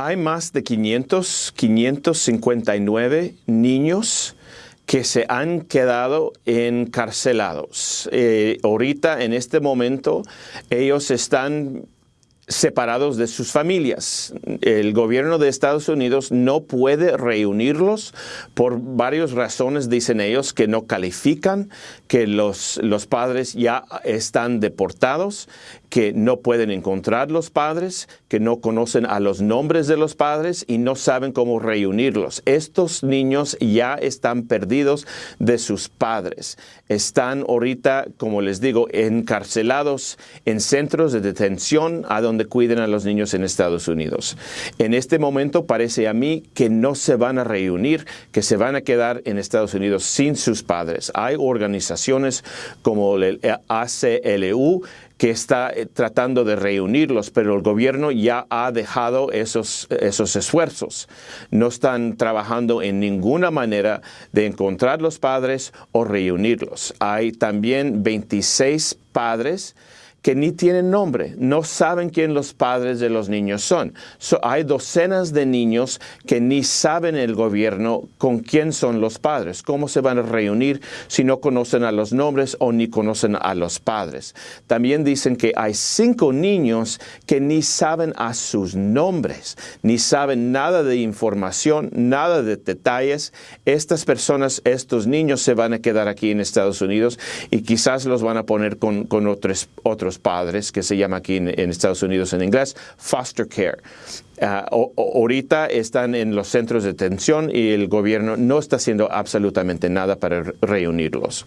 Hay más de 500, 559 niños que se han quedado encarcelados. Eh, ahorita, en este momento, ellos están separados de sus familias. El gobierno de Estados Unidos no puede reunirlos por varias razones, dicen ellos, que no califican, que los, los padres ya están deportados, que no pueden encontrar los padres, que no conocen a los nombres de los padres y no saben cómo reunirlos. Estos niños ya están perdidos de sus padres. Están ahorita, como les digo, encarcelados en centros de detención a donde cuiden a los niños en Estados Unidos. En este momento parece a mí que no se van a reunir, que se van a quedar en Estados Unidos sin sus padres. Hay organizaciones como el ACLU que está eh, tratando de reunirlos, pero el gobierno ya ha dejado esos, esos esfuerzos. No están trabajando en ninguna manera de encontrar los padres o reunirlos. Hay también 26 padres que ni tienen nombre, no saben quién los padres de los niños son. hay docenas de niños que ni saben el gobierno con quién son los padres, cómo se van a reunir si no conocen a los nombres o ni conocen a los padres. También dicen que hay cinco niños que ni saben a sus nombres, ni saben nada de información, nada de detalles. Estas personas, estos niños se van a quedar aquí en Estados Unidos y quizás los van a poner con, otros, otros padres, que se llama aquí en, Estados Unidos en inglés, foster care. Ah, ahorita están en los centros de detención y el gobierno no está haciendo absolutamente nada para reunirlos.